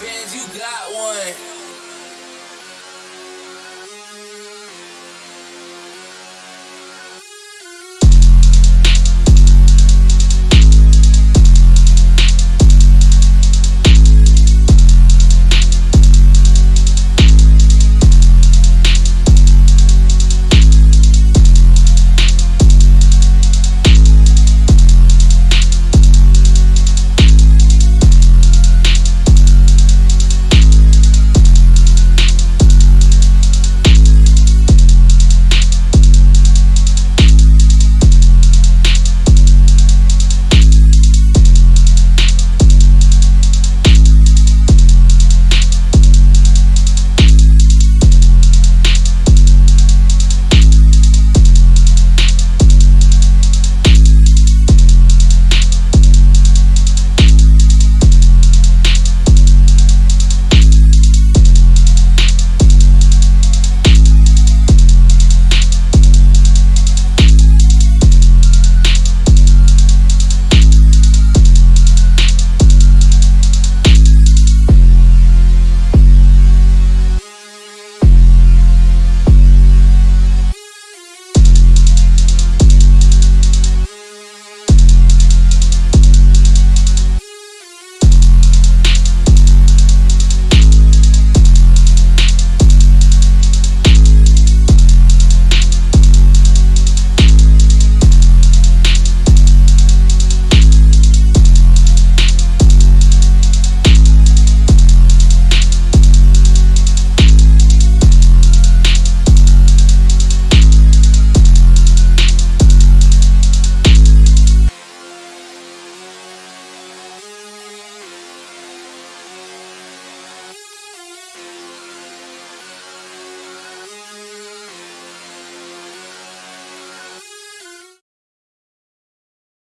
bands, you got one.